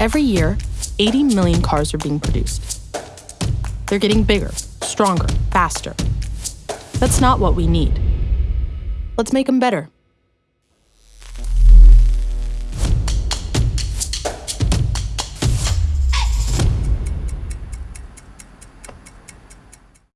Every year, 80 million cars are being produced. They're getting bigger, stronger, faster. That's not what we need. Let's make them better.